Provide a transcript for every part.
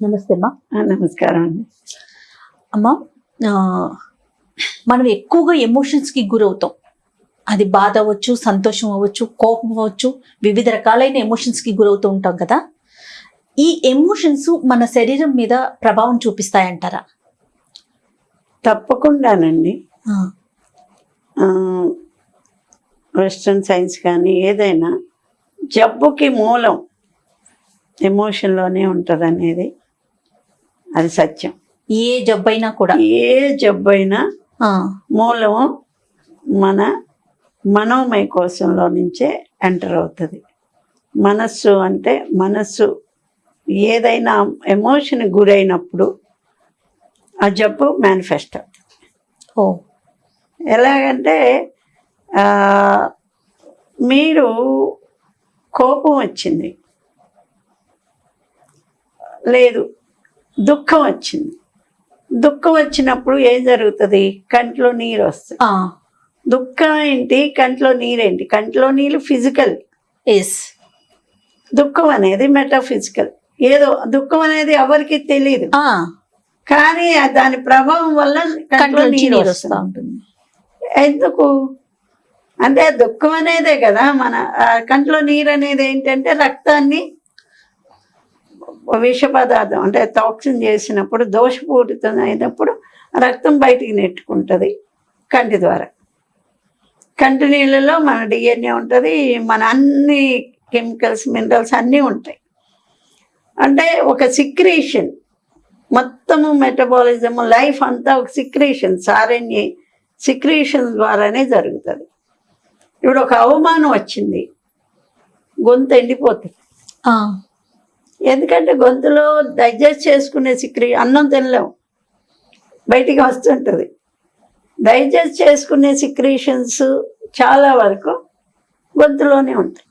నమస్తే అమ్మా. నమస్కారం అండి. అమ్మా మనం ఎక్కువగా ఎమోషన్స్కి గురవుతాం. అది బాధ అవ్వచ్చు సంతోషం అవ్వచ్చు కోపం అవ్వచ్చు వివిధ రకాలైన ఎమోషన్స్కి గురవుతూ ఉంటాం కదా. ఈ ఎమోషన్స్ మన శరీరం మీద ప్రభావం చూపిస్తాయంటారా? తప్పకుండానండి. వెస్ట్రన్ సైన్స్ కానీ ఏదైనా జబ్బుకి మూలం ఎమోషన్లోనే ఉంటుంది అనేది అది సత్యం. ఏ జబ్బైనా కూడా. ఏ జబ్బు అయినా ఆ, మూలము మన మనోమయ కోశంలో నుంచే ఎంటర్ అవుతుంది. మనస్సు అంటే మనస్సు. ఏదైనా ఎమోషన్ గురైనప్పుడు ఆ జబ్బు మేనిఫెస్ట్. అవుతుంది ఓ. ఎలాగంటే మీరు కోపం వచ్చింది. లేదు దుఃఖం వచ్చింది. దుఃఖం వచ్చినప్పుడు ఏం జరుగుతుంది? కంట్లో నీరు వస్తుంది. దుఃఖం ఏంటి? కంట్లో నీరేంటి కంట్లో నీళ్ళు ఫిజికల్ ఎస్ దుఃఖం అనేది మెటాఫిజికల్ ఏదో దుఃఖం అనేది ఎవరికి తెలియదు కానీ దాని ప్రభావం వల్ల కంట్లో నీరు వస్తూ వస్తుంది. ఉంటుంది. ఎందుకు? అంటే దుఃఖం అనేదే కదా మన కంట్లో నీరు అనేది ఏంటంటే రక్తాన్ని విష పదార్థం అంటే టాక్సిన్ చేసినప్పుడు దోషపూరితం అయినప్పుడు రక్తం బయటికి నెట్టుకుంటుంది కంటి ద్వారా. కంటి నీళ్ళలో మన డిఎన్ఏ ఉంటుంది మన అన్ని కెమికల్స్ మినరల్స్ అన్నీ ఉంటాయి. అంటే ఒక సిక్రేషన్ మొత్తము మెటబాలిజం లైఫ్ అంతా ఒక సిక్రేషన్ సారణ్య సిక్రేషన్ ద్వారానే జరుగుతుంది. ఇప్పుడు ఒక అవమానం వచ్చింది గొంతు ఎండిపోతుంది. ఎందుకంటే గొంతులో డైజెస్ట్ చేసుకునే సిక్రీ అన్నం తినలేము. బయటికి వస్తుంటుంది. డైజెస్ట్ చేసుకునే సిక్రేషన్స్ చాలా వరకు గొంతులోనే ఉంటాయి.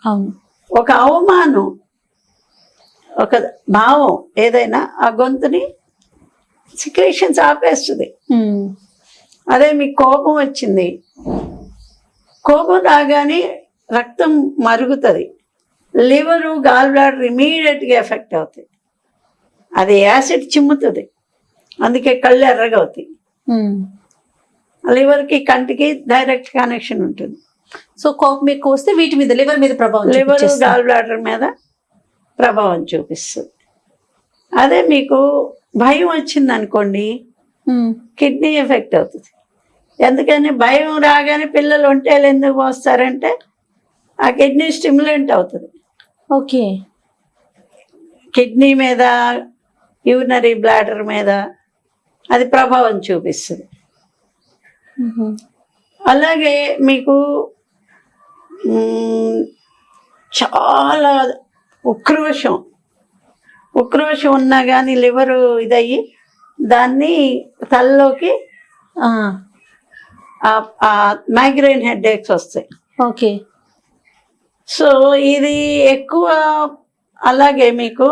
ఒక అవమానం ఒక భావం ఏదైనా ఆ గొంతుని సిక్రేషన్స్ ఆపేస్తుంది. అదే మీకు కోపం వచ్చింది. కోపం రాగానే రక్తం మరుగుతుంది. లివరు గాల్ బ్లాడర్ ఇమీడియట్గా ఎఫెక్ట్ అవుతాయి. అది యాసిడ్ చిమ్ముతుంది. అందుకే కళ్ళు ఎర్రగా అవుతాయి. లివర్కి కంటికి డైరెక్ట్ కనెక్షన్ ఉంటుంది. సో కోపం ఎక్కువ వస్తే వీటి మీద లివర్ మీద ప్రభావం లివర్. గాల్ బ్లాడర్ మీద ప్రభావం చూపిస్తుంది. అదే మీకు భయం వచ్చింది అనుకోండి కిడ్నీ ఎఫెక్ట్ అవుతుంది. ఎందుకని భయం రాగానే పిల్లలు ఒంటేలు ఎందుకు పోస్తారంటే ఆ కిడ్నీ స్టిమ్యులెంట్ అవుతుంది. ఓకే. కిడ్నీ మీద యూరినరీ బ్లాడర్ మీద అది ప్రభావం చూపిస్తుంది. అలాగే మీకు చాలా ఉక్రోషం. ఉక్రోషం ఉన్నా కానీ లివరు ఇదయ్యి దాన్ని తలలోకి ఆ, మైగ్రేన్ హెడ్ ఏక్స్ వస్తాయి. ఓకే. సో ఇది ఎక్కువ అలాగే మీకు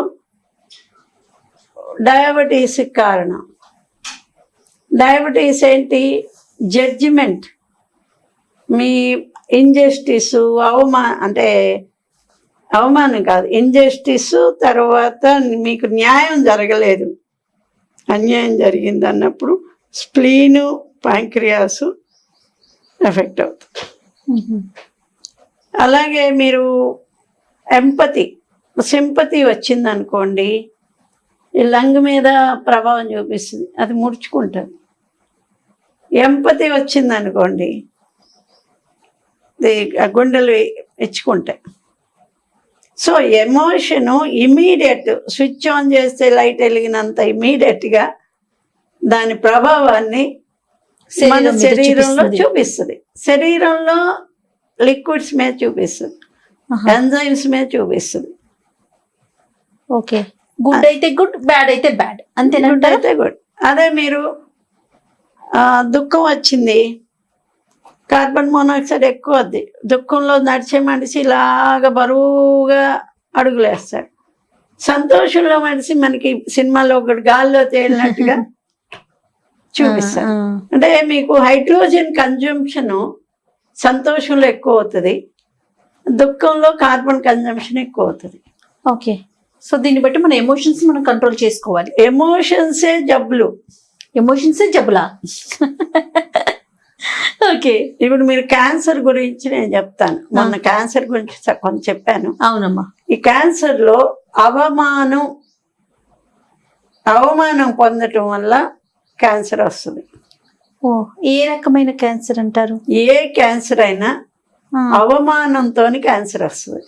డయాబెటీస్ కారణం. డయాబెటీస్ ఏంటి? జడ్జిమెంట్. మీ ఇంజస్టిస్ అవమా అంటే అవమానం కాదు ఇంజస్టిస్ తర్వాత మీకు న్యాయం జరగలేదు. అన్యాయం జరిగింది అన్నప్పుడు స్ప్లీను ప్యాంక్రియాసు ఎఫెక్ట్ అవుతుంది. అలాగే మీరు ఎంపతి సింపతి వచ్చింది అనుకోండి ఈ లంగ్ మీద ప్రభావం చూపిస్తుంది అది ముడుచుకుంటుంది. ఎంపతి వచ్చింది అనుకోండి గుండెలు ఇచ్చుకుంటాయి. So emotion immediate switch on చేస్తే లైట్ వెలిగినంత ఇమీడియట్గా దాని ప్రభావాన్ని మన శరీరంలో. చూపిస్తుంది. శరీరంలో లిక్విడ్స్ మీద చూపిస్తుంది. ఎంజైమ్స్ మీద చూపిస్తుంది. ఓకే. గుడ్ అయితే గుడ్ బ్యాడ్ అయితే బ్యాడ్ గుడ్ అంతేనంటారా అయితే గుడ్ అదే మీరు దుఃఖం వచ్చింది. కార్బన్ మోనాక్సైడ్ ఎక్కువ వద్ది దుఃఖంలో నడిచే మనిషి ఇలాగ బరువుగా అడుగులేస్తాడు. సంతోషంలో మనిషి మనకి సినిమాలో ఒకటి గాల్లో తేలినట్టుగా చూపిస్తాడు. ఆ, అంటే మీకు హైడ్రోజన్ కన్జంప్షన్ సంతోషంలో ఎక్కువ అవుతుంది. దుఃఖంలో కార్బన్ కన్జంప్షన్ ఎక్కువ అవుతుంది. ఓకే. సో దీన్ని బట్టి మన ఎమోషన్స్ మనం కంట్రోల్ చేసుకోవాలి. ఎమోషన్సే జబ్బులు. ఎమోషన్స్ జబ్బులా? ఓకే. ఇప్పుడు మీరు క్యాన్సర్ గురించి నేను చెప్తాను. మొన్న క్యాన్సర్ గురించి కొంచెం చెప్పాను. అవునమ్మా. ఈ క్యాన్సర్లో అవమానం అవమానం పొందటం వల్ల క్యాన్సర్ వస్తుంది. ఓ ఏ రకమైన క్యాన్సర్ అంటారు? ఏ క్యాన్సర్ అయినా అవమానంతో క్యాన్సర్ వస్తుంది.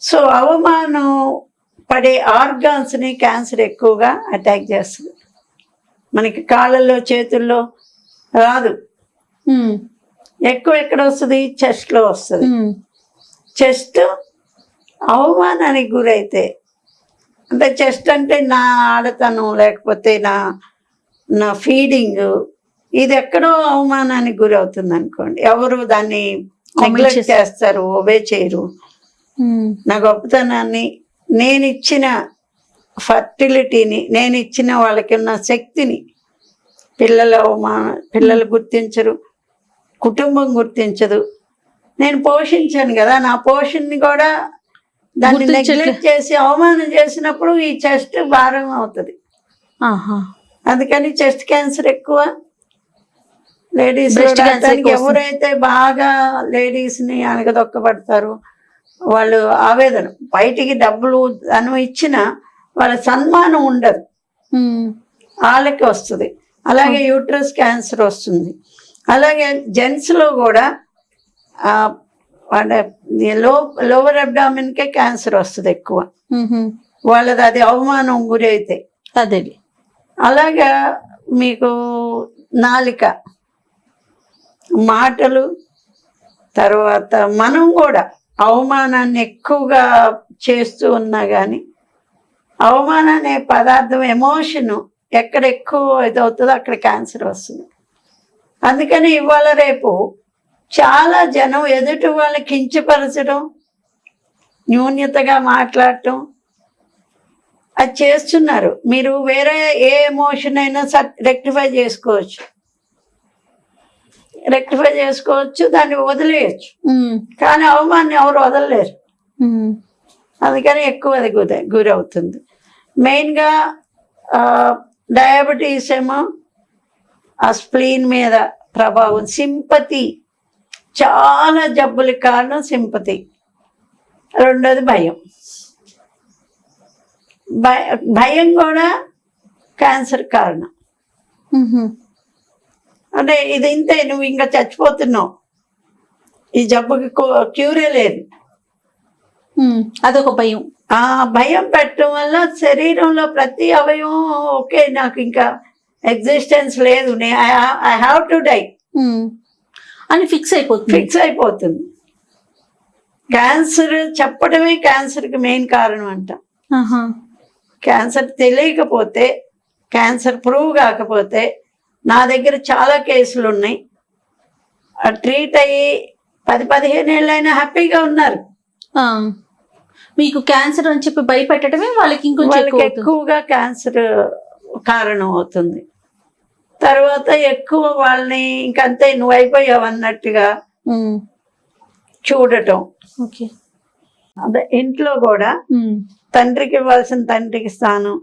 సో అవమానం పడే ఆర్గాన్స్ని క్యాన్సర్ ఎక్కువగా అటాక్ చేస్తుంది. మనకి కాళ్ళల్లో చేతుల్లో రాదు. ఎక్కువ ఎక్కడ వస్తుంది? చెస్ట్లో వస్తుంది చెస్ట్ అవమానానికి గురైతే అంటే చెస్ట్ అంటే నా ఆడతనం లేకపోతే నా నా ఫీడింగ్ ఇది ఎక్కడో అవమానానికి గురవుతుంది అనుకోండి. ఎవరు దాన్ని నెగ్లెక్ట్ చేస్తారు. ఒబే చేయరు. ఉమ్, నా గొప్పతనాన్ని నేను ఇచ్చిన ఫర్టిలిటీని నేను ఇచ్చిన వాళ్ళకి ఉన్న శక్తిని పిల్లల అవమాన పిల్లలు గుర్తించరు కుటుంబం గుర్తించదు. నేను పోషించాను కదా నా పోషణని కూడా దాన్ని. నెగ్లెక్ట్ చేసి అవమానం చేసినప్పుడు ఈ చెస్ట్ భారం అవుతుంది. అందుకని చెస్ట్ క్యాన్సర్ ఎక్కువ. లేడీస్. ఎవరైతే బాగా లేడీస్ని అనగదొక్కబడతారు వాళ్ళు ఆవేదన. బయటికి డబ్బులు ధనం ఇచ్చినా వాళ్ళ సన్మానం ఉండదు. వాళ్ళకి వస్తుంది. అలాగే యూట్రస్ క్యాన్సర్ వస్తుంది. అలాగే జెంట్స్లో కూడా అంటే లో లోవర్ అబ్డామిన్ కే క్యాన్సర్ వస్తుంది ఎక్కువ. వాళ్ళది అది అవమానం గురి అయితే అదే అలాగా మీకు నాలిక. మాటలు తర్వాత మనం కూడా అవమానాన్ని ఎక్కువగా చేస్తూ ఉన్నా కానీ అవమానం అనే పదార్థం ఎమోషన్ ఎక్కడ ఎక్కువ ఇదవుతుందో అక్కడ క్యాన్సర్ వస్తుంది. అందుకని ఇవాళ రేపు చాలా జనం ఎదుటి వాళ్ళని కించపరచడం న్యూన్యతగా మాట్లాడటం అది చేస్తున్నారు. మీరు వేరే ఏ ఎమోషన్ అయినా రెక్టిఫై చేసుకోవచ్చు. రెక్టిఫై చేసుకోవచ్చు దాన్ని వదిలేయచ్చు. కానీ అవమానం ఎవరు వదలలేరు. అందుకని ఎక్కువ అది గురి గురవుతుంది. మెయిన్గా డయాబెటీస్ ఏమో ఆ స్ప్లీన్ మీద ప్రభావం సింపతి. చాలా జబ్బులకి కారణం సింపతి. రెండోది భయం. భయ- భయం కూడా క్యాన్సర్ కారణం. అంటే ఇది ఇంతే నువ్వు ఇంకా చచ్చిపోతున్నావు. ఈ జబ్బుకి క్యూరే లేదు. అదొక భయం. ఆ భయం పెట్టడం వల్ల శరీరంలో ప్రతి అవయవం ఓకే నాకు ఇంకా ఎగ్జిస్టెన్స్ లేదు. ఐ హ్యావ్ టు డై అని ఫిక్స్ అయిపోతుంది. ఫిక్స్ అయిపోతుంది. క్యాన్సర్ చెప్పడమే క్యాన్సర్కి మెయిన్ కారణం అంట. క్యాన్సర్ తెలియకపోతే క్యాన్సర్ ప్రూవ్ కాకపోతే నా దగ్గర చాలా కేసులు ఉన్నాయి ట్రీట్ అయ్యి పది పదిహేను ఏళ్ళైనా హ్యాపీగా ఉన్నారు. మీకు క్యాన్సర్ అని చెప్పి భయపెట్టడమే వాళ్ళకి ఇంకొంచెం. ఎక్కువగా క్యాన్సర్ కారణం అవుతుంది. తర్వాత ఎక్కువ వాళ్ళని ఇంకంతే నువ్వు అయిపోయావు అన్నట్టుగా చూడటం. ఓకే. అదే ఇంట్లో కూడా తండ్రికి ఇవ్వాల్సిన తండ్రికి స్థానం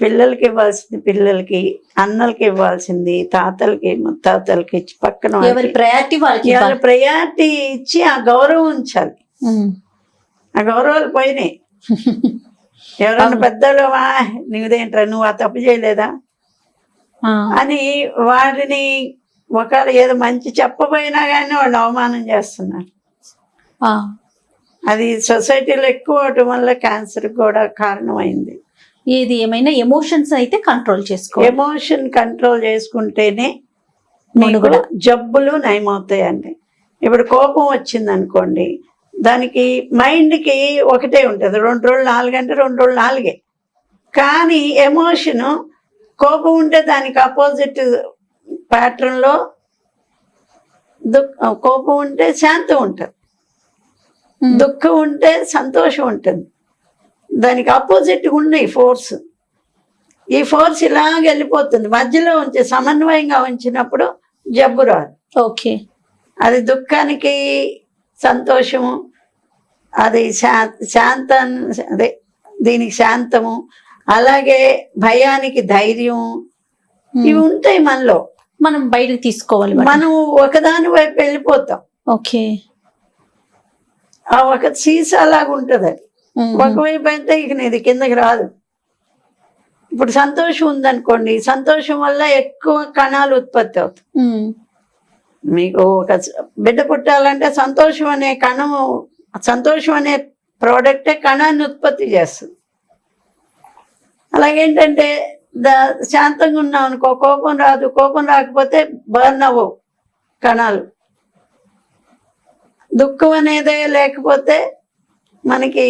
పిల్లలకి ఇవ్వాల్సింది పిల్లలకి అన్నలకి ఇవ్వాల్సింది తాతలకి ముత్తాతలకి ఇచ్చి పక్కన ఎవరి ప్రయారిటీ వాళ్ళకి. ప్రయారిటీ ఇచ్చి ఆ గౌరవం ఉంచాలి. ఆ గౌరవాలు పోయినాయి. ఎవరన్నా పెద్దలు "ఆ, నీదేంట్రా నువ్వు ఆ తప్పు చేయలేదా? అని వారిని ఒకవేళ ఏదో మంచి చెప్పబోయినా కానీ వాళ్ళు అవమానం చేస్తున్నారు. అది సొసైటీలో ఎక్కువ అవటం వల్ల క్యాన్సర్ కూడా కారణమైంది. ఏది ఏమైనా ఎమోషన్స్ అయితే కంట్రోల్ చేసుకోవాలి ఎమోషన్ కంట్రోల్ చేసుకుంటేనే మనుగడ. జబ్బులు నయమవుతాయండి. ఇప్పుడు కోపం వచ్చింది అనుకోండి దానికి మైండ్కి ఒకటే ఉంటుంది. రెండు రోజులు నాలుగు అంటే రెండు రోజులు నాలుగే. కానీ ఎమోషన్ కోపం ఉంటే దానికి అపోజిట్ ప్యాటర్న్లో దుఃఖ కోపం ఉంటే శాంతం ఉంటుంది. దుఃఖం ఉంటే సంతోషం ఉంటుంది. దానికి ఆపోజిట్ ఉన్నాయి ఫోర్స్ ఈ ఫోర్స్ ఇలాగ వెళ్ళిపోతుంది. మధ్యలో ఉంచి సమన్వయంగా ఉంచినప్పుడు జబ్బు రాదు. ఓకే. అది దుఃఖానికి సంతోషము అది శా శాంత అదే దీనికి శాంతము అలాగే భయానికి ధైర్యం ఇవి ఉంటాయి మనలో. మనం బయటకు తీసుకోవాలి. మనం ఒకదాని వైపు వెళ్ళిపోతాం. ఓకే. ఆ ఒక సీసా లాగా ఉంటది అది. ఒకవైపు అయితే ఇక ఇది కిందకి రాదు. ఇప్పుడు సంతోషం ఉందనుకోండి సంతోషం వల్ల ఎక్కువ కణాలు ఉత్పత్తి అవుతాయి. మీకు ఒక బిడ్డ పుట్టాలంటే సంతోషం అనే కణము సంతోషం అనే ప్రోడక్టే కణాన్ని ఉత్పత్తి చేస్తుంది. అలాగేంటంటే ద శాంతంగా ఉన్నాం అనుకో కోపం రాదు. కోపం రాకపోతే బర్న్ అవ్వవు కణాలు. దుఃఖం అనేదే లేకపోతే మనకి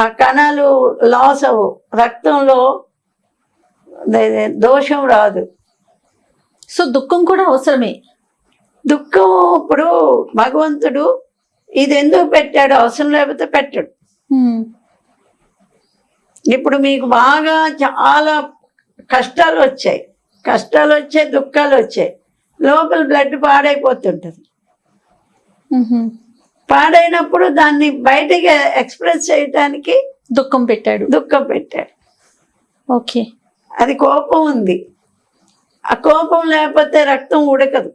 ఆ కణాలు లాస్ అవ్వవు రక్తంలో దోషం రాదు. సో దుఃఖం కూడా అవసరమే. దుఃఖం ఇప్పుడు భగవంతుడు ఇది ఎందుకు పెట్టాడు? అవసరం లేకపోతే పెట్టాడు. ఇప్పుడు మీకు బాగా చాలా కష్టాలు వచ్చాయి. కష్టాలు వచ్చాయి దుఃఖాలు వచ్చాయి. లోపల బ్లడ్ పాడైపోతుంటుంది. పాడైనప్పుడు దాన్ని బయటికి ఎక్స్ప్రెస్ చేయటానికి దుఃఖం పెట్టాడు. దుఃఖం పెట్టాడు. ఓకే. అది కోపం ఉంది. ఆ కోపం లేకపోతే రక్తం ఉడకదు.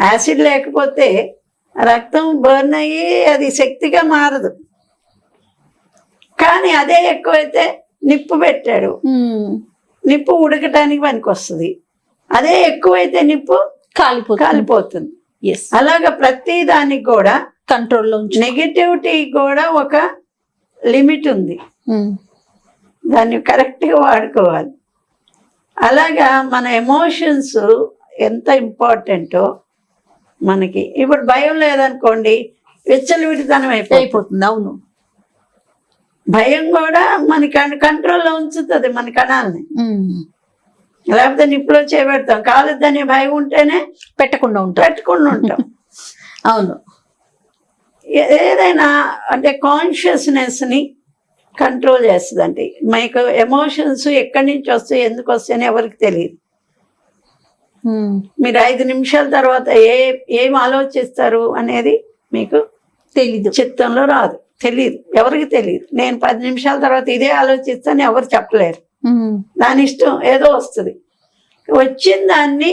యాసిడ్ లేకపోతే రక్తం బర్న్ అయ్యి అది శక్తిగా మారదు. కానీ అదే ఎక్కువైతే నిప్పు పెట్టాడు. నిప్పు ఉడకటానికి పనికి వస్తుంది అదే ఎక్కువైతే నిప్పు కాలిపోతుంది. కాలిపోతుంది. అలాగ ప్రతి దానికి కూడా కంట్రోల్లో ఉంచు. నెగిటివిటీ కూడా ఒక లిమిట్ ఉంది. మ్మ్. దాన్ని కరెక్ట్గా వాడుకోవాలి. అలాగా మన ఎమోషన్స్ ఎంత ఇంపార్టెంటో మనకి ఇప్పుడు భయం లేదనుకోండి విచ్చలవిడితనం అయిపోతుంది. అయిపోతుంది అవును. భయం కూడా మన కంట్రోల్లో ఉంచుతుంది మన కణాలని. మ్మ్. లేకపోతే నిప్పులో చేపెడతాం. కాలేదనే భయం ఉంటేనే పెట్టకుండా ఉంటాం. పెట్టుకుని ఉంటాం. అవును. ఏదైనా అంటే కాన్షియస్నెస్ని కంట్రోల్ చేస్తుందండి. మీకు ఎమోషన్స్ ఎక్కడి నుంచి వస్తాయి ఎందుకు వస్తాయని ఎవరికి తెలియదు. మీరు ఐదు నిమిషాల తర్వాత ఏ ఏం ఆలోచిస్తారు అనేది మీకు తెలీదు. చిత్తంలో రాదు. తెలియదు ఎవరికి తెలియదు నేను పది నిమిషాల తర్వాత ఇదే ఆలోచిస్తాను ఎవరు చెప్పలేరు. దాని ఇష్టం ఏదో వస్తుంది. వచ్చిన దాన్ని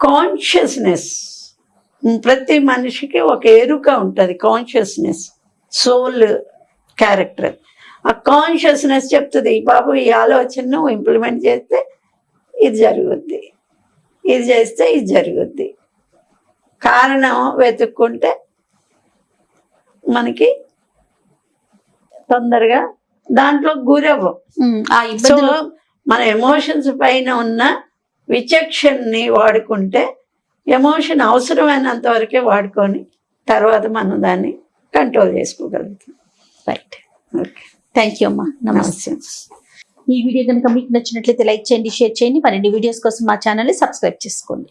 కాన్షియస్నెస్ ప్రతి మనిషికి ఒక ఎరుక ఉంటుంది కాన్షియస్నెస్ సోల్ క్యారెక్టర్ ఆ కాన్షియస్నెస్ చెప్తుంది బాబు ఈ ఆలోచనను ఇంప్లిమెంట్ చేస్తే ఇది జరుగుద్ది. ఇది చేస్తే ఇది జరుగుద్ది. కారణం వెతుక్కుంటే మనకి తొందరగా దాంట్లో గురవ్వం. సో ఇబ్బందులు. మన ఎమోషన్స్ పైన ఉన్న విచక్షణని వాడుకుంటే ఎమోషన్ అవసరమైనంత వరకే వాడుకొని తర్వాత మనం దాన్ని కంట్రోల్ చేసుకోగలుగుతాం. రైట్ ఓకే థ్యాంక్ యూ అమ్మా. నమస్తే నమస్తే. ఈ వీడియో కనుక మీకు నచ్చినట్లయితే లైక్ చేయండి షేర్ చేయండి. మరిన్ని వీడియోస్ కోసం మా ఛానల్ని సబ్స్క్రైబ్ చేసుకోండి.